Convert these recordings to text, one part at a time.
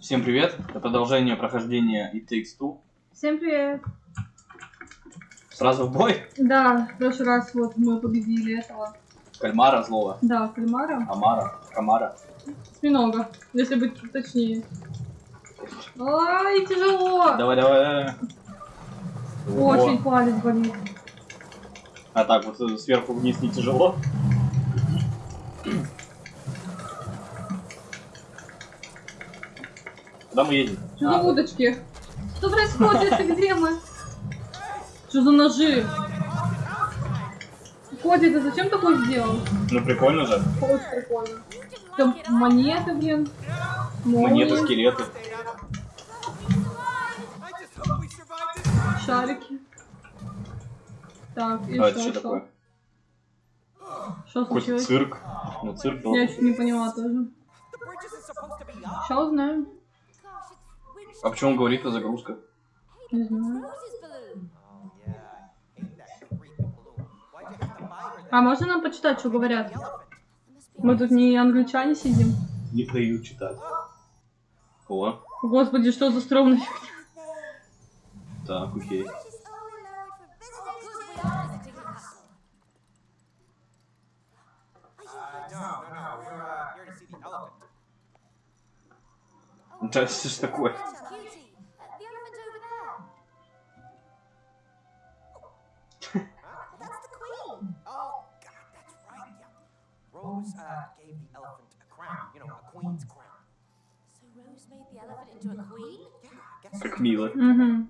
Всем привет! Это продолжение прохождения It Takes Two. Всем привет! Сразу в бой. Да, в прошлый раз вот мы победили этого. Кальмара злого. Да, кальмара. Амара. Камара. Осьминога, если быть точнее. Ай, тяжело! Давай, давай, давай. Очень О. палец болит. А так вот сверху вниз не тяжело. Куда мы едем? Что за А, удочки? Что происходит? Где мы? Что за ножи? Коди, ты зачем такое сделал? ну прикольно же. Очень прикольно. Там монеты, блин. Монеты, молнии, скелеты. Шарики. Так, и А это что, что такое? Что случилось? цирк. Ну цирк был. Я чуть не поняла тоже. Сейчас узнаем. А почему он говорит о загрузках? Не знаю. А можно нам почитать, что говорят? Мы тут не англичане сидим. Не дают читать. О, Господи, что за стрёмный. так, окей. Да что ж такое? Rose uh, gave the elephant a crown, you know, a queen's crown. So Rose made the elephant into a queen? Yeah, I guess so. Mila. Mm-hmm.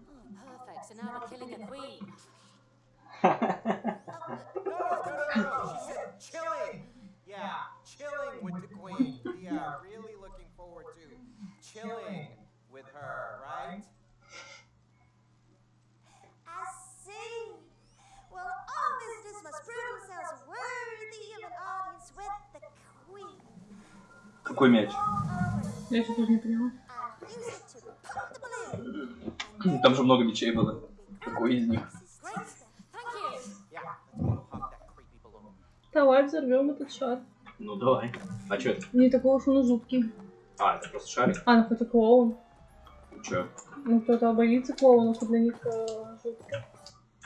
Какой мяч? Я еще тоже не поняла. Там же много мячей было. Какой из них? Давай взорвем этот шар. Ну давай. А чё это? Не такой уж он и жуткий. А, это просто шарик? А, ну и клоун. Чё? Ну кто-то боится клоунов, и для них э, жутко.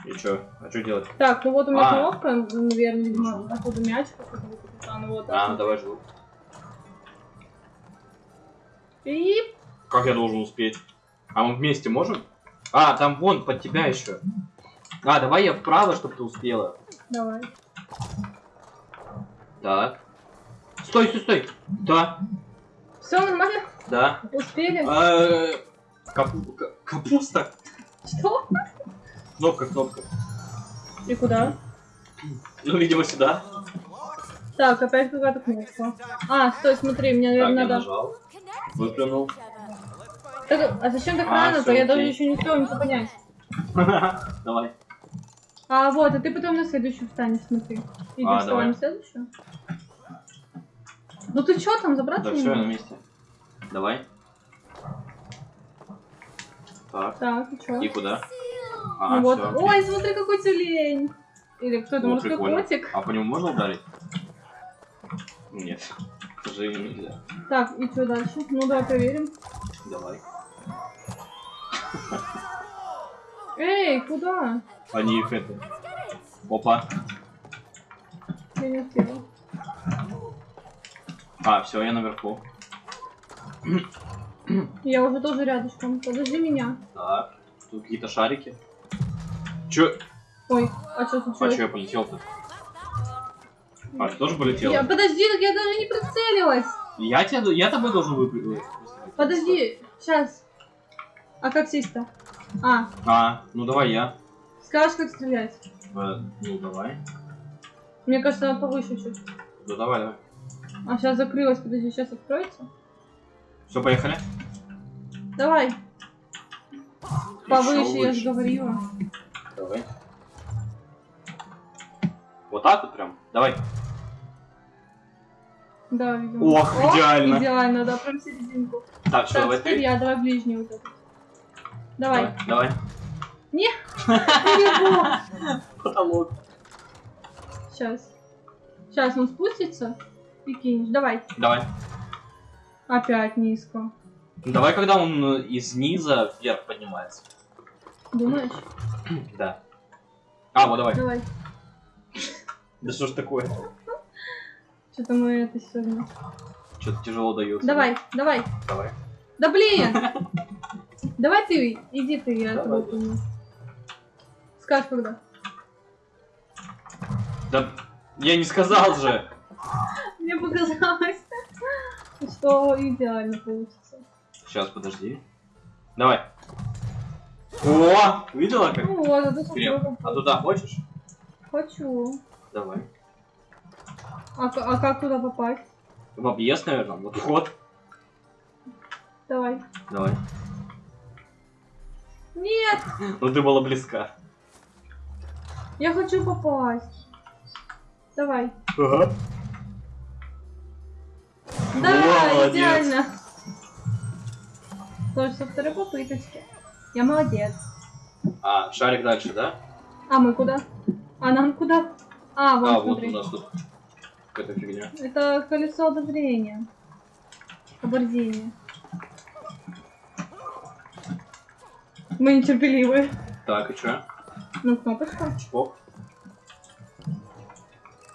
И чё? А чё делать? Так, ну вот у меня А. кнопка, наверное, видимо, откуда мяч. А, ну вот. А, так. давай жду. И Как я должен успеть? А мы вместе можем? А, там вон, под тебя еще. А, давай я вправо, чтобы ты успела. давай. Так. Стой, стой, стой. Да, Все нормально? да. Успели? Э, капу- ка- Капуста. Что? Кнопка, кнопка. И куда? Ну, видимо, сюда. Так, опять какая-то кнопка. А, стой, смотри, мне, наверное, надо... нажал. Выплюнул. Так, а зачем так А, рано? То всё, я даже еще не успела ничего понять. Давай. А, вот, а ты потом на следующую встанешь, смотри. Идешь А, вставай давай. на следующую? Ну ты чё там, забраться Да не все, я на месте. Давай. Так. Так, и чё? И куда? Ну А, вот. всё, Ой, смотри, какой тюлень! Или кто это, О, морской прикольно. котик? А по нему можно ударить? Нет. Сожалению, нельзя. Так, и что дальше? Ну давай проверим. Давай. Эй, куда? Они их это... Опа. Я не успела. А, все, я наверху. Я уже тоже рядышком. Подожди меня. Так. Тут какие-то шарики. Чё? Ой, а что А случилось? чё я полетел-то? А, ты тоже полетел? Я, подожди, так я даже не прицелилась. Я тебя, я тобой должен выпрыгнуть. Подожди, сейчас. А как сесть-то? А, А, ну давай я. скажешь, как стрелять? Э, ну давай. Мне кажется, надо повыше чуть. Да давай, давай. А сейчас закрылась, подожди, сейчас откроется. Все, поехали. Давай. Повыше, я же говорила. Давай. Вот так вот прям. Давай. Да, видимо. Ох, О, идеально. Идеально, да, прям серединку. Так, что, Так, давай теперь я, давай ближний вот этот. Давай. Давай. Перебор. Потолок. Сейчас. Сейчас он спустится и кинешь. Давай. Давай. Опять низко. Давай, когда он э, из низа вверх поднимается. Думаешь? Да. А, вот давай. Давай. Да что ж такое? Что-то мы это сегодня. Что-то тяжело дается. Давай, давай. Давай. Да блин! Давай ты, иди ты, я Давай. помню. Скажешь когда. Да я не сказал же. Мне показалось, что идеально получится. Сейчас, подожди. Давай. О, видела как? Ну вот, это. А туда хочешь? Хочу. Давай. А, а как туда попасть? В объезд, наверное. Вот вход. Давай. Давай. Нет, Ну ты была близка. я хочу попасть. Давай. Ага. Да, Молодец. идеально. Тоже со второй попыточки. Я молодец. А, шарик дальше, да? А мы куда? А нам куда? А, вон, а, вот смотри. у нас тут какая-то фигня. Это колесо обозрения. Оборзения. Мы нетерпеливые. Так, и чё? Ну, кнопочка. Чпок.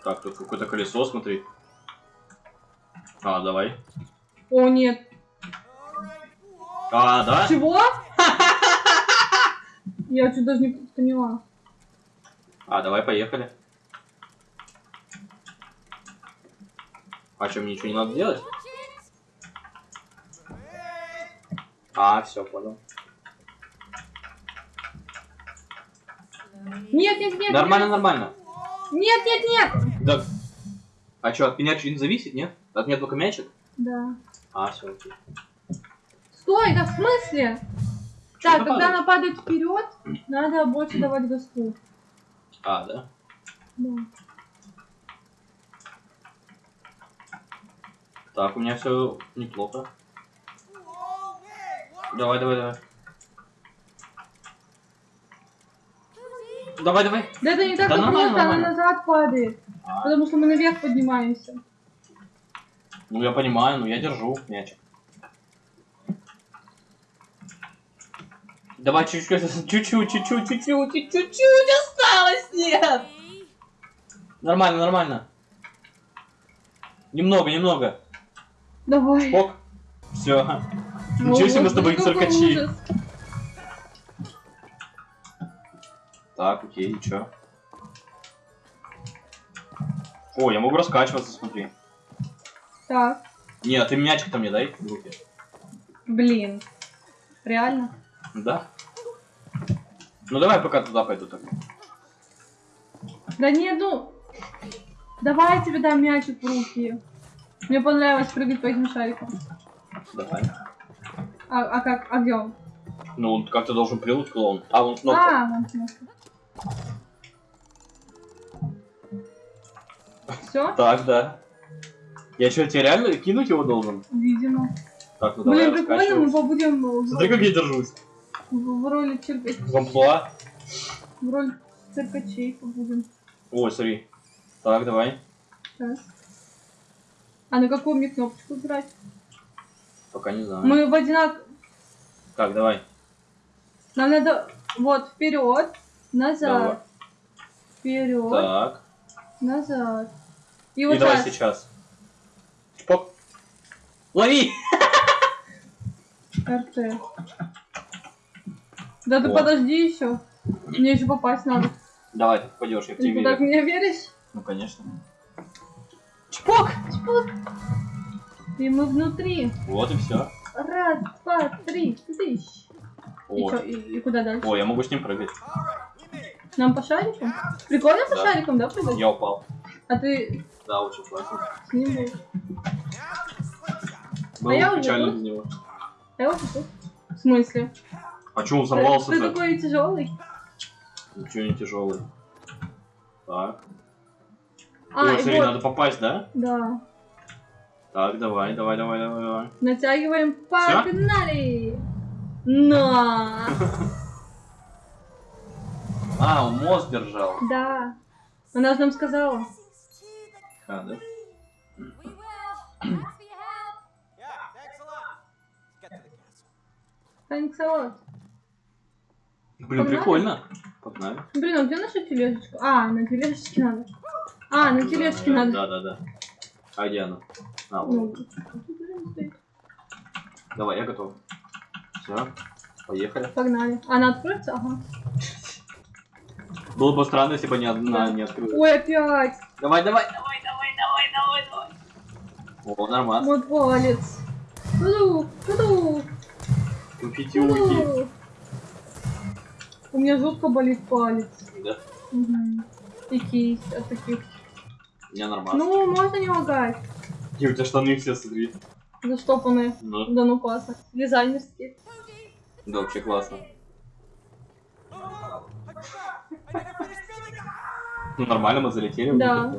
Так, тут какое-то колесо, смотри. А, давай. О, нет. А, да? Чего? Я что даже не поняла. А, давай, поехали. А мне ничего не надо делать? А, все, понял. Нет, нет, нет. Нормально, нормально. Нет, нет, нет. Да. А что, от меня что-нибудь зависит, нет? От меня только мячик? Да. А, все, окей. Стой, да в смысле? Чё Так, когда она падает вперед, надо больше давать газку. А, да? Да. Так, у меня все неплохо. Давай, давай, давай. Давай, давай. Да это не так Да нормально, просто, она нормально. назад падает. А. Потому что мы наверх поднимаемся. Ну я понимаю, но я держу мячик. Давай чуть-чуть, чуть-чуть, чуть-чуть, чуть-чуть, чуть-чуть осталось, нет! Нормально, нормально. Немного, немного. Давай. Шпок. Все. Ничего себе мы с тобой циркачи. Так, окей, и чё? О, я могу раскачиваться, смотри. Так, Нет, ты мячик-то мне дай в руки. блин. Реально? Да? Ну давай пока туда пойду так. Да нет, ну... Давай я тебе дам мячик в руки. Мне понравилось прыгать по этим шарикам. Давай. А, а как? А где он? Ну, он как-то должен прилуть клоун. А, вон кнопка. А, вон кнопка. Все? Так, да. Я что, тебе реально кинуть его должен? Видимо. Так, ну давай Блин, прикольно, мы побудем Смотри, как я держусь. в- в роли цирка... В амплуа. в роли циркачей побудем. Ой, смотри. Так, давай. Сейчас. А на какую мне кнопочку брать? Пока не знаю. Мы в одинак... Так, давай. Нам надо вот вперед, Давай. назад, вперед, Так. назад. И И вот давай так. сейчас. Чпок. Лови! РТ. Да ты О. подожди еще. Мне еще попасть надо. Давай, ты попадешь, я в Ты тебе так в верю. меня веришь? Ну, конечно. Чпок! Чпок! И мы внутри. Вот и все. Раз, два, три, тысяч. И, чё, и, и куда дальше? О, я могу с ним прыгать. Нам по шарикам? Прикольно по Да. шарикам, да, прыгать? Я упал. А ты Да, очень классно. с ним будешь? Было я уже печально без него. А я вот тут. В смысле? А чё он Ты, сорвался ты такой тяжелый. Ничего не тяжелый. Так. А, Ой, смотри, вот. надо попасть, да? Да. Так, давай, давай, давай, давай, давай. Натягиваем, погнали! На! А, он мост держал. Да. Она же нам сказала. А, да? Thanks a lot. Блин, Погнали? прикольно. Погнали. Блин, а где наша тележечка? А, на тележечке надо. А, на тележке надо. Да, да, да. А где она? А, вот. Ну. Давай, я готов. Все, поехали. Погнали. Она откроется? Ага. Было бы странно, если бы не одна не открылась. Ой, опять. Давай, давай, давай, давай, давай, давай, давай. О, нормально. Вот палец. Туду, туду, Купите уйти. У меня жутко болит палец. Да, Угу. И кисть от таких. меня нормально. Ну, можно не лагать. И у тебя штаны все, смотри. Заштопанные. Ну, Да ну классно. Дизайнерские. да, вообще классно. Ну, нормально, мы залетели. Да.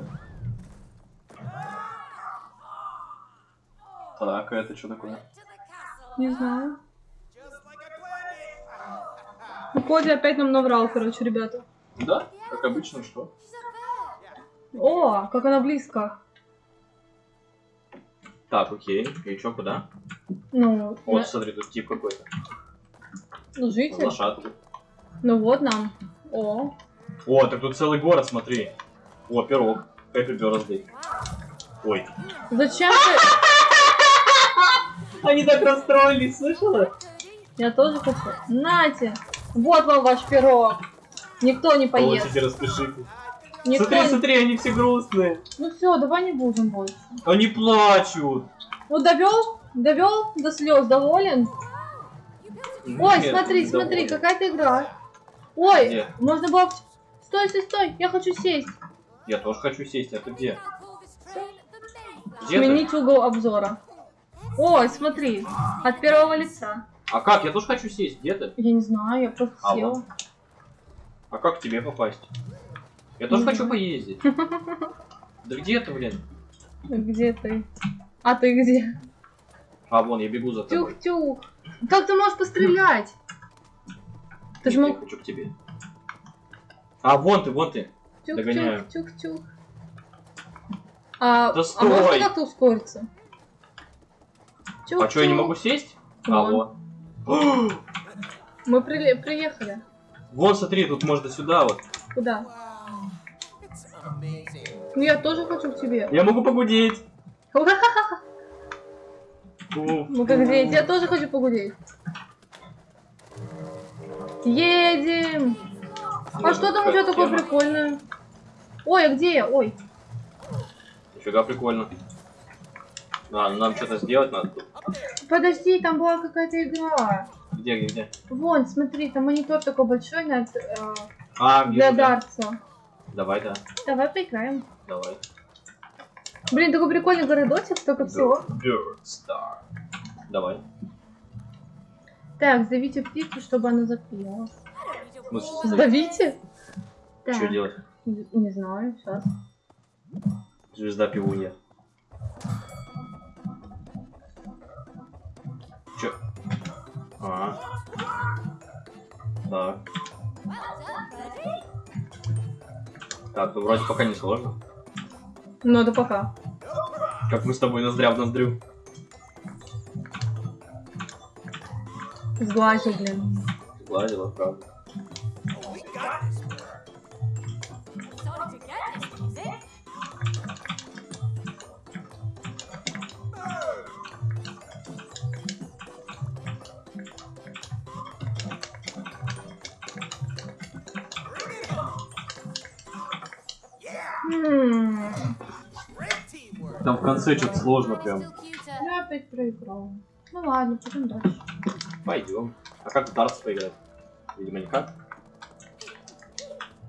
Так, а это что такое? Не знаю. Ну, Коди опять нам наврал, короче, ребята. Да, как обычно, что? О, как она близко. Так, окей. И чё, куда? Ну, Вот, на- смотри, тут тип какой-то. ну житель. Лошадку. Ну вот нам. О, О, так тут целый город, смотри. О, пирог. Happy birthday. Ой. зачем ты? Они так расстроились, слышала? Я тоже хочу. Нате. Вот вам ваш пирог. Никто не поест. Получите, распишите. Никто Смотри, смотри, они все грустные. Ну все, давай не будем больше. Они плачут. Ну довел? Довел до слез, доволен? Ой, Нет, смотри, не смотри, доволен. какая-то игра. Ой, Где? можно было... Стой, стой, стой, я хочу сесть. Я тоже хочу сесть, а ты где? Где ты? Сменить угол обзора. Ой, смотри, от первого лица. А как? Я тоже хочу сесть. Где ты? Я не знаю, я просто А, села. вот. А как к тебе попасть? Я тоже хочу поездить. Да где ты, блин? Где ты? А ты где? А, вон, я бегу за тобой. Тюх-тюх. Как ты можешь пострелять? Ты же Я мог... хочу к тебе. А, вон ты, вон ты. Догоняю. Тюх-тюх. А, Да а можно стой! как-то ускориться? А что, я не могу сесть? А, вот. Мы приле- приехали. Вон, смотри, тут можно сюда вот. Куда? Ну я тоже хочу к тебе. Я могу погудеть. Ну как дети, я тоже хочу погулять. Едем! А что там у тебя такое прикольное? Ой, а где я? Ой. Нифига прикольно. А, нам что-то сделать надо тут. Подожди, там была какая-то игра. Где, где, где? Вон, смотри, там монитор такой большой над, э, А, для да. дартса. Давай, да. Давай поиграем. Давай. Блин, такой прикольный городочек, столько всего. Bird Star. Давай. Так, сдавите птицу, чтобы она запела. Сдавите? Так, Что делать? не не знаю, сейчас. Звезда пивунья. Чё? А. Так. Так, ну вроде пока не сложно. Ну, это пока. Как мы с тобой ноздря в ноздрю. Сглазил, блин. Гладила, правда. Там в конце что-то сложно прям. Я опять проиграл. Ну ладно, пойдем дальше. Пойдем. А как в дартс поиграть? Видимо, никак.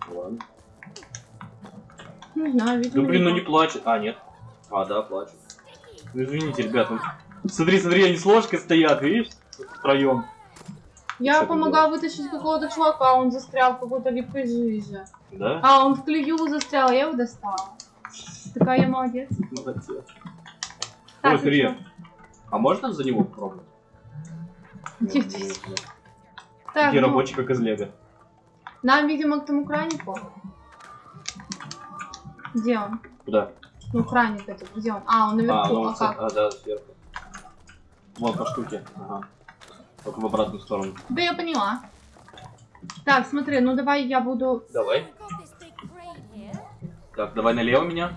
Ладно. Не знаю, видимо. Ну блин, ну не плачет. А, нет. А, да, плачет. Ну извините, ребят. ну, Смотри, смотри, они с ложкой стоят, видишь? Втроем. Я помогала вытащить какого-то чувака, он застрял в какой-то липкой жиже. Да? А, он в клею застрял, я его достала. Такая я молодец. Молодец. Так, Ой, смотри. и чё? А можно за него попробовать? Тихо. Так, Такие ну, рабочие, как из Лего. нам, видимо, к тому кранику. Где он? Куда? Ну, краник этот, где он? А, он А, наверху, ну, а, вот, как? а, да, сверху. Вон по штуке. Ага. Только в обратную сторону. Да я поняла. Так, смотри, ну давай я буду... Давай. Так, давай налево меня.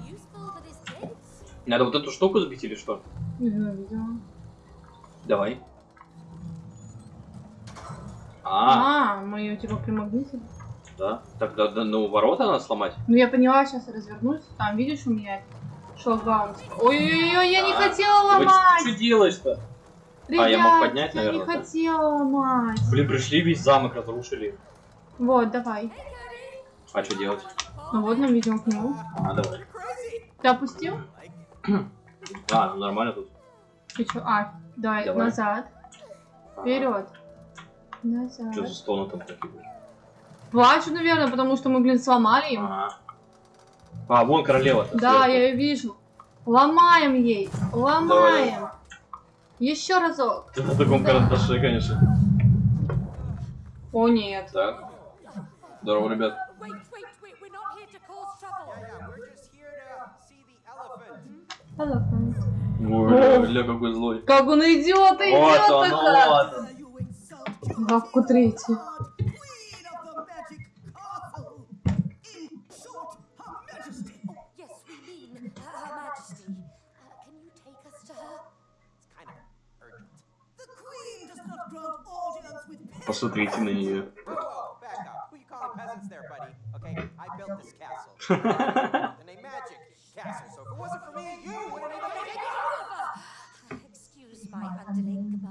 Надо вот эту штуку сбить или что? Не знаю, видимо. Давай. А, А, мы ее типа примагнитили. да. Так, да, да, ну ворота надо сломать. Ну я поняла, сейчас развернусь. Там, видишь, у меня шлагбаум. Ой-ой-ой, я не А, хотела Вы ломать! что делаешь-то? Ребят, я мог поднять, я наверное, не да? хотела ломать. Блин, пришли, весь замок разрушили. Вот, давай. А что делать? Ну вот нам ведем к нему. А, давай. Ты опустил? А, ну нормально тут. Ты чё? А, давай, Давай. назад. Вперед. Что за Назад. стоны там такие? Плачу, наверное, потому что мы, блин, сломали им. А, а вон королева. Да, я ее вижу. Ломаем ей. Ломаем. Еще разок. Ты на таком карандаше, конечно. О, нет. Так. Здорово, ребят. Elephant. Ой, бля, какой злой. Как он идет, идет. Вот он, вот он. Главку третий. Посмотрите на нее.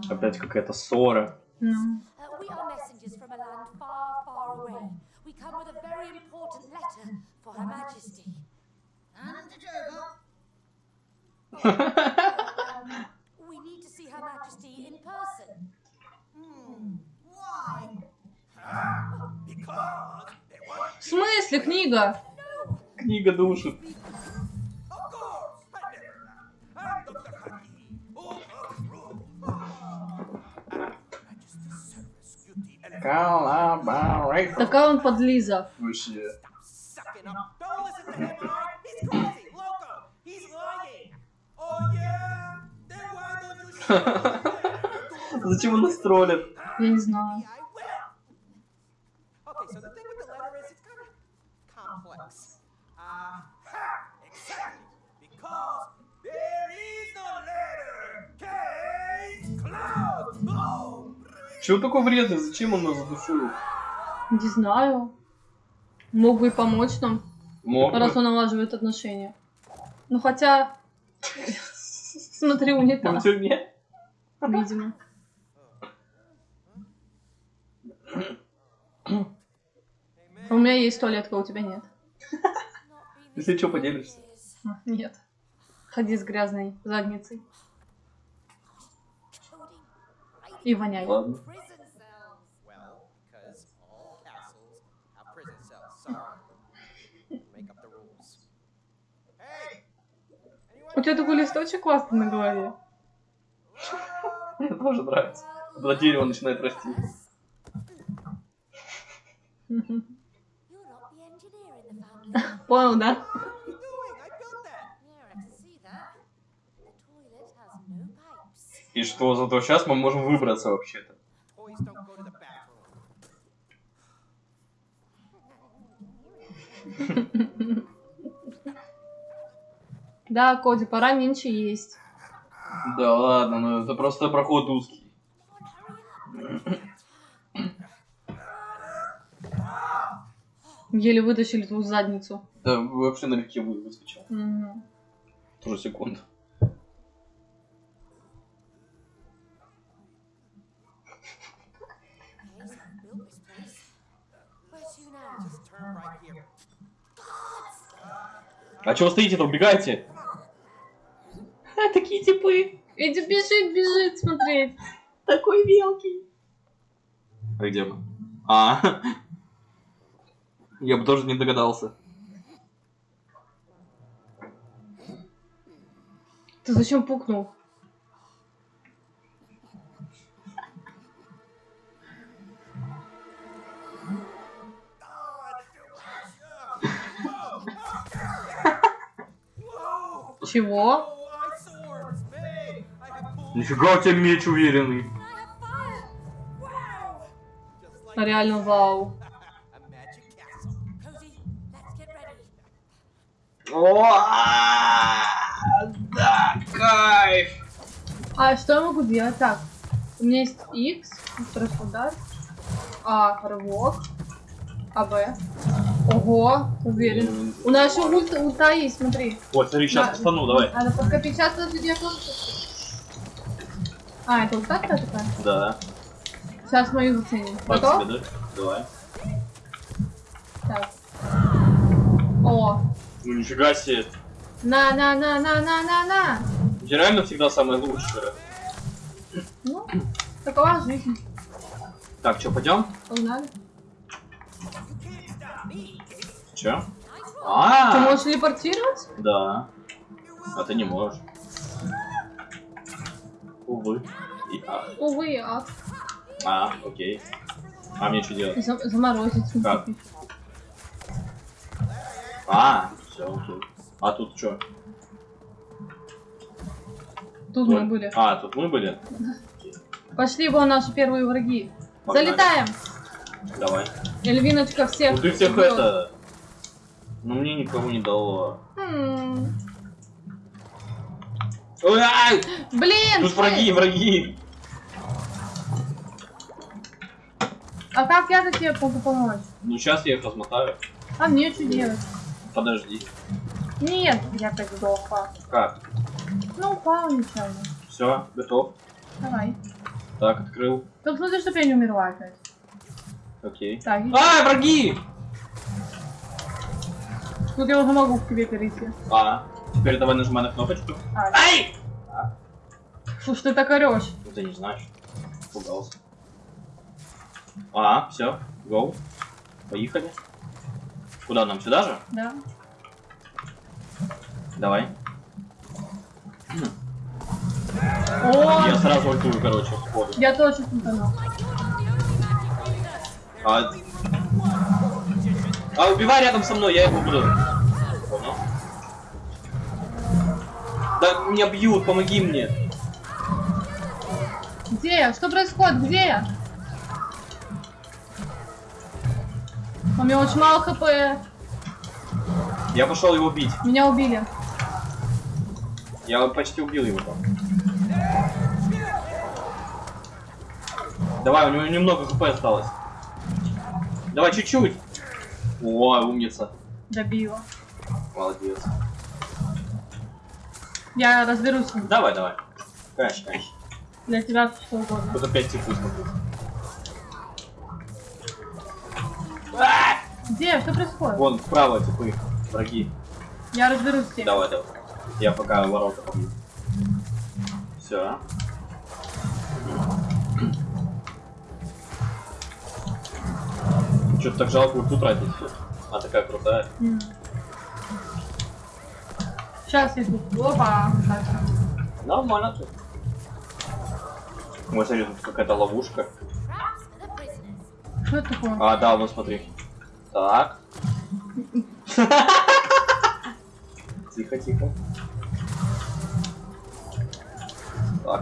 Опять какая-то ссора. No. for Her Majesty. And the Joker. В смысле книга? Книга душит. Oh. Такая он подлиза. Вообще. Oh? Зачем он нас троллит? Я не знаю. Чего такой вредный? Зачем он нас задушил? Не знаю. Мог бы и помочь нам, Мог бы. раз он налаживает отношения. Ну хотя... Смотри, Он в унитаз, тюрьме? видимо. У меня есть туалетка, у тебя нет. Если что, поделишься. А, Нет. Ходи с грязной задницей. Hey! Anyone У тебя такой листочек классный на голове. Мне тоже нравится. Когда дерево начинает расти. Мгм. You're И что, зато сейчас мы можем выбраться вообще-то. Да, Коди, пора меньше есть. Да ладно, ну это просто проход узкий. Еле вытащили твою задницу. Да вообще налегке вы- выскочил. Мгм. Тоже секунд. А чего стоите-то? Убегайте! А, такие типы. Эдди бежит, бежит смотреть. Такой мелкий. А где мы? А, я бы тоже не догадался. Ты зачем пукнул? Чего? Нифига у тебя меч уверенный. Fire? Реально вау. О, а, да, кайф. А что я могу делать? Так, у меня есть X, второй удар, А, рывок, А, Б. Ого, уверен. У нас еще ульта, ульта есть, смотри. Вот, смотри, сейчас Да. постану, давай. Надо подкопить. Сейчас я тоже А, это ульта такая? Да. Сейчас мою заценим. Готов? да? Давай. Так. О, Ну нифига себе. на, на, на, на, на, на, на. Я реально всегда самое лучшее. Ну, такова жизнь. Так, что, пойдем? Погнали. Че? Nice roll. А, Ты можешь телепортировать? да. А ты не можешь. Увы. И, а, Увы, а а, окей. А мне что делать? за- заморозить. Как? А, все, окей. А тут что? Тут мы были. А, тут мы были? Пошли вон наши первые враги. Погнали. Залетаем. Давай. Эльвиночка всех. Ну ты всех убьёт. это... Ну мне никого не дало. М, ай! Блин! Тут враги, враги! А как я тебе могу помочь? Ну сейчас я их размотаю. А мне что делать? Подожди. Нет, я опять сдохла. Как? Ну, упал нечаянно. Все, готов. Давай. Так, открыл. Только смотри, чтобы я не умерла опять. Окей. Так, и- А, враги! Тут я уже могу к тебе перейти. А, теперь давай нажимай на кнопочку. А, Ай! фу, что ты так орешь? Ну ты не знаешь. Пугался. А, все, гоу. Поехали. Куда нам? Сюда же? Да. Давай. О, Я сразу ультую, короче, сходу. я тоже путану. А... а убивай рядом со мной, я его буду. Да меня бьют, помоги мне. Где я? Что происходит? Где я? У меня очень мало хп. Я пошел его бить. Меня убили. Я почти убил его там. Давай, у него немного хп осталось. Давай чуть-чуть. О, умница. Добила. Молодец. Я разберусь. Давай, давай. Конечно, конечно. Для тебя что угодно. Тут опять типа смотрю. Где? Что происходит? Вон, вправо типы. Враги. Я разберусь с ним. Давай, давай. Я пока ворота побью. Все. Что-то так жалко ульту тратить. А такая крутая. Сейчас тут. Опа. Нормально тут. Ой, смотри, тут какая-то ловушка. Что это такое? А, да, вот смотри. Так. Тихо, тихо. Так.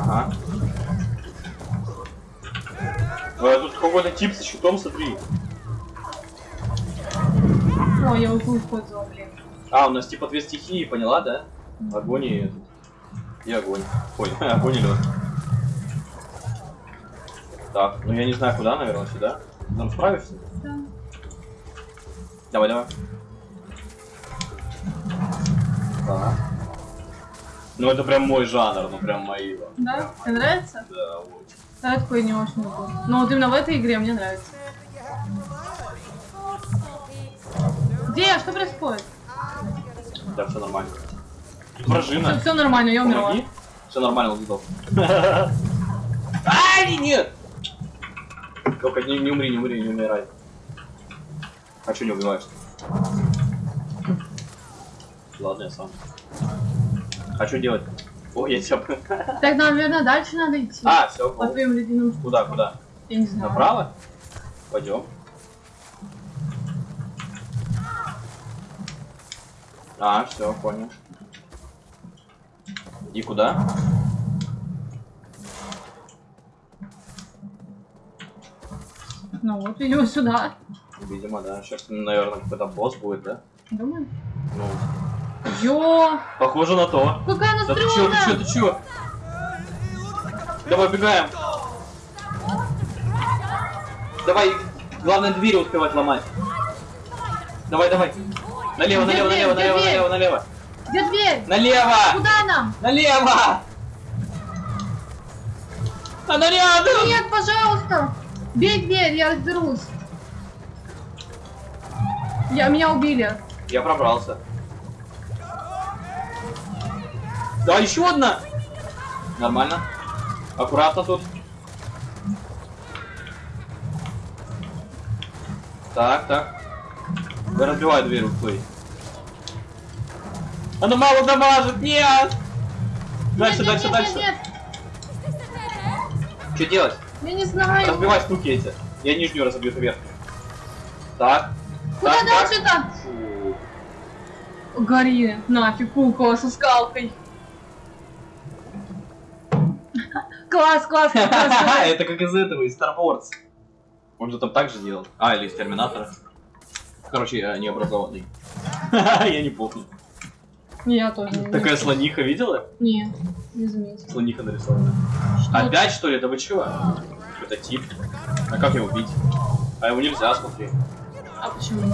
Ага. А тут какой-то тип со щитом, смотри. Ой, я ульту использовал, блин. А, у нас типа две стихии, поняла, да? Огонь и... этот. И огонь. Ой, огонь и лед. Так, ну я не знаю куда, наверное, сюда. Там справишься? Да. Давай, давай. Так. Ну это прям мой жанр, ну прям мои. Да? Тебе нравится? Да, вот. Да, я такой не очень люблю. Но вот именно в этой игре мне нравится. Где? Что происходит? Да, все нормально. Вражина. Все, нормально, я умерла. Все нормально, сдох. Ай, нет! Только не, не умри, не умри, не умирай. А что не убиваешь? Ладно, я сам. А что делать? О, я тебя... Так, наверное, дальше надо идти. А, все, По твоим ледяным штукам. Куда, куда? Я не знаю. Направо? Пойдем. А, все, понял. И куда? Ну вот, видимо, сюда. Видимо, да. Сейчас, наверное, какой-то босс будет, да? Думаю. Ну, Ё, похоже на то. какая она Да ты чё, ты чё, ты чё? Давай, бегаем. Давай, главное двери успевать ломать. Давай, давай. Налево, налево, дверь? налево, налево, налево, налево. Где дверь? Налево! Куда нам? Налево! Она рядом! Нет, пожалуйста! Бей дверь, я разберусь. Я, меня убили. Я пробрался. Да, еще одна! Нормально. Аккуратно тут. Так, так. Да разбивай дверь, уплый. Она мало дамажит, нет! Дальше, нет, дальше, нет, дальше. Нет, Что делать? я не знаю. Разбивай штуки эти. Я нижнюю разобью, верхнюю. Так. Куда так, так. дальше-то? Фу. Гори, нафиг, кукла со скалкой. Класс, класс, класс. Это как из этого, из Star Wars. Он же там так же делал. А, или из Терминатора. Короче, я необразованный. Я не помню. Я тоже не Такая слониха видела? Не, не заметил. Слониха нарисована. Опять что ли? Да вы чего? Это тип. А как его убить? А его нельзя, смотри. А почему?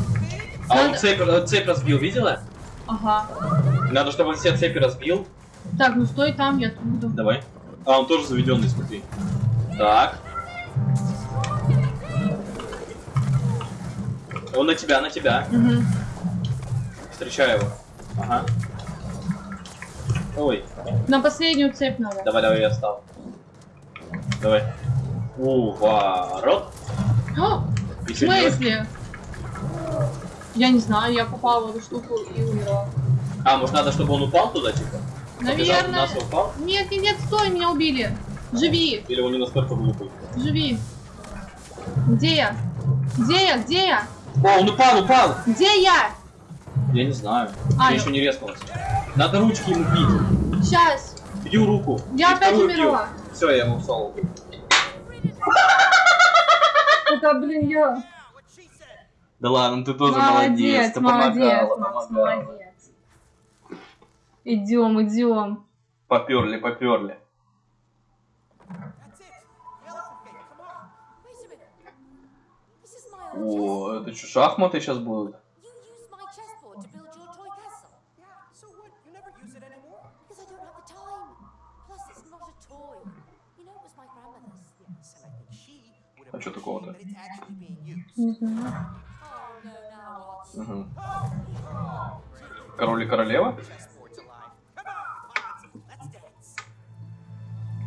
А он цепь, э, цепь разбил, видела? Ага. Надо, чтобы он все цепи разбил. Так, ну стой там, я тут буду. Давай. А, он тоже заведенный, смотри. Так. Он на тебя, на тебя. Угу. Встречай его. Ага. Ой, На последнюю цепь надо. давай, давай, я встал. Давай. Уворот. О, в Еще делать? смысле? Я не знаю, я попала в эту штуку и умерла. А, может надо, чтобы он упал туда, типа? Побежал Наверное. нас и упал? Нет, нет, нет, стой, меня убили. Живи, Или он не настолько глупый? живи. Где я? Где я? Где я? О, он упал, упал! Где я? Я не знаю. А, я я- еще не резкнулась. Надо ручки ему бить. Сейчас. Бью руку. Я И опять бью. умерла. Все, я ему соло. Это, блин, я. Да ладно, ты тоже Молодец, Ты молодец, помогала, Макс, помогала. молодец. Идем, идем. Поперли, поперли. Yes, and I think she would А чё такого-то? Не знаю. Угу. Король и королева?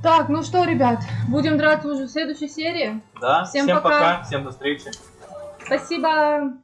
Так, ну что, ребят, будем драться уже в следующей серии. Да, Всем всем пока. пока, всем до встречи. Спасибо.